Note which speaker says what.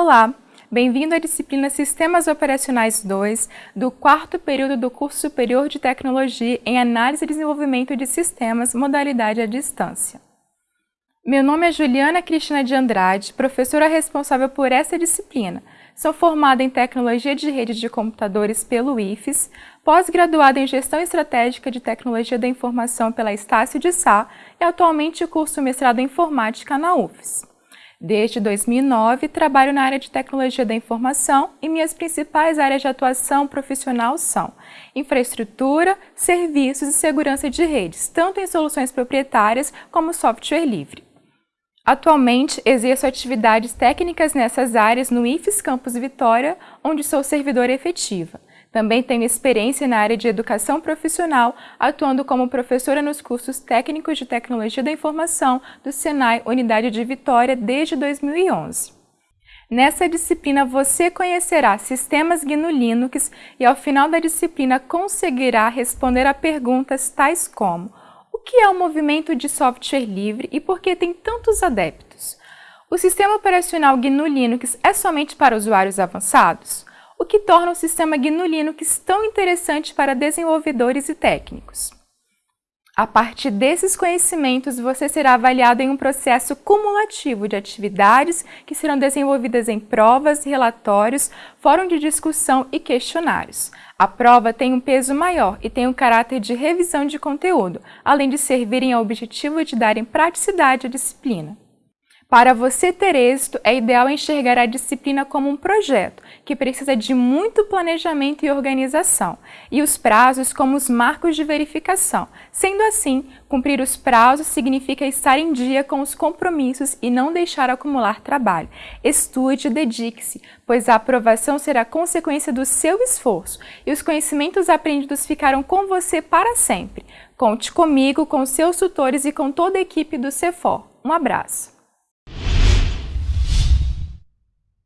Speaker 1: Olá, bem-vindo à disciplina Sistemas Operacionais 2 do quarto período do curso superior de Tecnologia em Análise e Desenvolvimento de Sistemas, modalidade à distância. Meu nome é Juliana Cristina de Andrade, professora responsável por essa disciplina. Sou formada em Tecnologia de Redes de Computadores pelo IFES, pós-graduada em Gestão Estratégica de Tecnologia da Informação pela Estácio de Sá e atualmente curso mestrado em Informática na UFES. Desde 2009, trabalho na área de Tecnologia da Informação e minhas principais áreas de atuação profissional são infraestrutura, serviços e segurança de redes, tanto em soluções proprietárias como software livre. Atualmente, exerço atividades técnicas nessas áreas no IFES Campus Vitória, onde sou servidora efetiva. Também tenho experiência na área de educação profissional, atuando como professora nos cursos técnicos de tecnologia da informação do Senai Unidade de Vitória desde 2011. Nessa disciplina você conhecerá sistemas GNU Linux e ao final da disciplina conseguirá responder a perguntas tais como o que é o movimento de software livre e por que tem tantos adeptos? O sistema operacional GNU Linux é somente para usuários avançados? O que torna o sistema GNU Linux tão interessante para desenvolvedores e técnicos? A partir desses conhecimentos, você será avaliado em um processo cumulativo de atividades que serão desenvolvidas em provas, relatórios, fórum de discussão e questionários. A prova tem um peso maior e tem um caráter de revisão de conteúdo, além de servirem ao objetivo de darem praticidade à disciplina. Para você ter êxito, é ideal enxergar a disciplina como um projeto, que precisa de muito planejamento e organização, e os prazos como os marcos de verificação. Sendo assim, cumprir os prazos significa estar em dia com os compromissos e não deixar acumular trabalho. Estude e dedique-se, pois a aprovação será consequência do seu esforço, e os conhecimentos aprendidos ficarão com você para sempre. Conte comigo, com seus tutores e com toda a equipe do CEFOR. Um abraço!